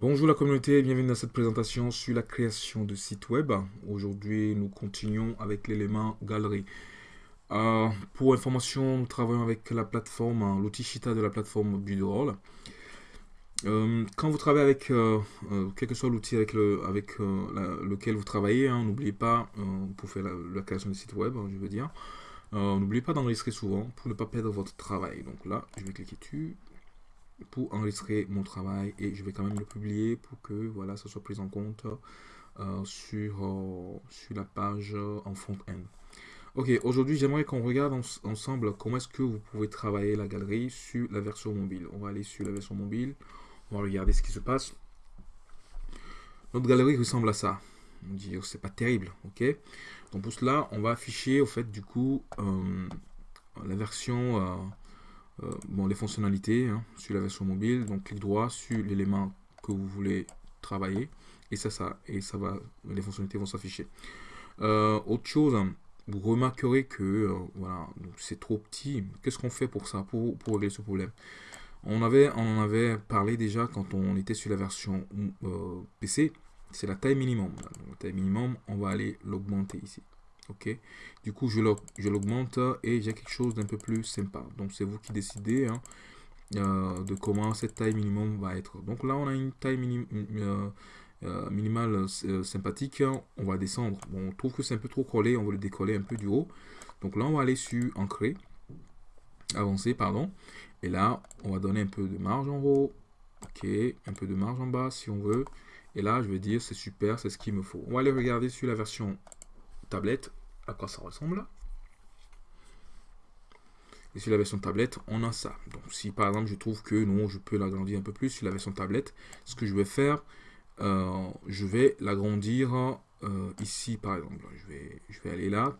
Bonjour la communauté, bienvenue dans cette présentation sur la création de sites web. Aujourd'hui, nous continuons avec l'élément galerie. Euh, pour information, nous travaillons avec la plateforme, hein, l'outil Shita de la plateforme Budroll. Euh, quand vous travaillez avec, euh, quel que soit l'outil avec, le, avec lequel vous travaillez, hein, n'oubliez pas, pour faire la, création de sites web, hein, je veux dire, n'oubliez pas d'enregistrer souvent pour ne pas perdre votre travail. Donc là, je vais cliquer dessus, pour enregistrer mon travail et je vais quand même le publier pour que voilà, ça soit pris en compte euh, sur, euh, sur la page en front-end. Ok, aujourd'hui j'aimerais qu'on regarde ensemble comment est-ce que vous pouvez travailler la galerie sur la version mobile. On va aller sur la version mobile, on va regarder ce qui se passe. Notre galerie ressemble à ça. On dit oh, c'est pas terrible, ok Donc pour cela, on va afficher au fait du coup euh, la version euh, bon, les fonctionnalités hein, sur la version mobile. Donc, clic droit sur l'élément que vous voulez travailler et ça, ça, et ça va, les fonctionnalités vont s'afficher. Euh, autre chose, vous remarquerez que euh, voilà, c'est trop petit. Qu'est-ce qu'on fait pour ça, pour, pour, régler ce problème? On, avait, on en avait parlé déjà quand on était sur la version PC. C'est la taille minimum. la taille minimum, on va aller l'augmenter ici ok. Du coup je l'augmente et j'ai quelque chose d'un peu plus sympa. Donc c'est vous qui décidez hein, euh, de comment cette taille minimum va être. Donc là on a une taille euh, euh, minimale sympathique. On va descendre. On trouve que c'est un peu trop collé. On va le décoller un peu du haut. Donc là on va aller sur ancrer avancer pardon. Et là on va donner un peu de marge en haut. Ok. Un peu de marge en bas si on veut. Et là je vais dire c'est super c'est ce qu'il me faut. On va aller regarder sur la version tablette quoi ça ressemble. Et sur la version tablette, on a ça. Donc si par exemple je trouve que non, je peux l'agrandir un peu plus sur la version tablette, ce que je vais faire, euh, je vais l'agrandir euh, ici par exemple. Je vais, je vais aller là,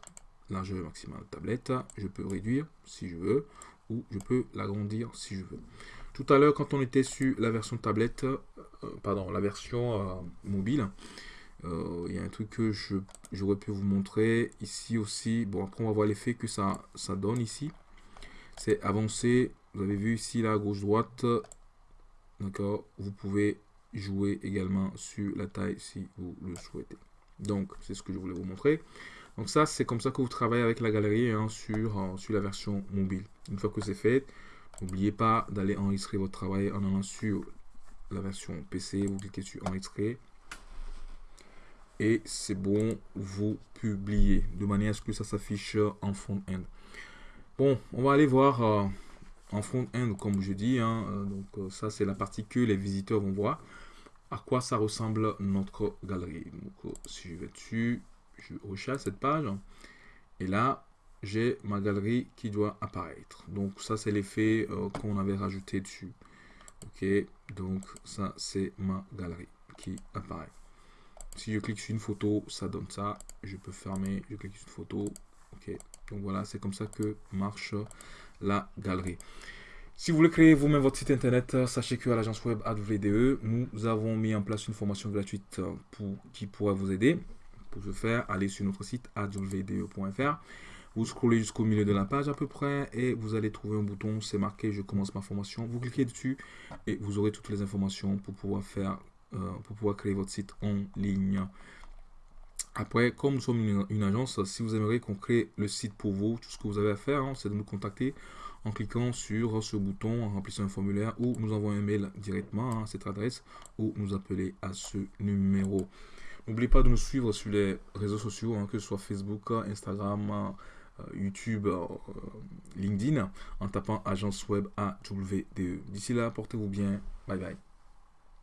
largeur maximale tablette, je peux réduire si je veux, ou je peux l'agrandir si je veux. Tout à l'heure, quand on était sur la version tablette, euh, pardon, la version mobile, il y a un truc que j'aurais pu vous montrer ici aussi. Bon, après, on va voir l'effet que ça, ça donne ici. C'est avancer. Vous avez vu ici, là, gauche-droite. D'accord Vous pouvez jouer également sur la taille si vous le souhaitez. Donc, c'est ce que je voulais vous montrer. Donc ça, c'est comme ça que vous travaillez avec la galerie hein, sur, euh, sur la version mobile. Une fois que c'est fait, n'oubliez pas d'aller enregistrer votre travail en allant sur la version PC. Vous cliquez sur enregistrer et c'est bon, vous publiez de manière à ce que ça s'affiche en front-end. Bon, on va aller voir euh, en front-end, comme je dis. Hein, euh, donc euh, ça, c'est la partie que les visiteurs vont voir. À quoi ça ressemble notre galerie? Donc si je vais dessus, je rechasse cette page. Et là, j'ai ma galerie qui doit apparaître. Donc ça, c'est l'effet qu'on avait rajouté dessus. Ok, donc ça, c'est ma galerie qui apparaît. Si je clique sur une photo, ça donne ça. Je peux fermer, je clique sur une photo. Ok, donc voilà, c'est comme ça que marche la galerie. Si vous voulez créer vous-même votre site internet, sachez que à l'agence web AdVDE, nous avons mis en place une formation gratuite pour, qui pourra vous aider. Pour ce faire, allez sur notre site advde.fr. Vous scrollez jusqu'au milieu de la page à peu près et vous allez trouver un bouton, c'est marqué je commence ma formation. Vous cliquez dessus et vous aurez toutes les informations pour pouvoir faire euh, pour pouvoir créer votre site en ligne. Après, comme nous sommes une, agence, si vous aimeriez qu'on crée le site pour vous, tout ce que vous avez à faire, hein, c'est de nous contacter en cliquant sur ce bouton, en remplissant un formulaire ou nous envoyer un mail directement à cette adresse ou nous appeler à ce numéro. N'oubliez pas de nous suivre sur les réseaux sociaux, hein, que ce soit Facebook, Instagram, euh, YouTube, euh, LinkedIn, en tapant agence web AWDE. D'ici là, portez-vous bien. Bye bye.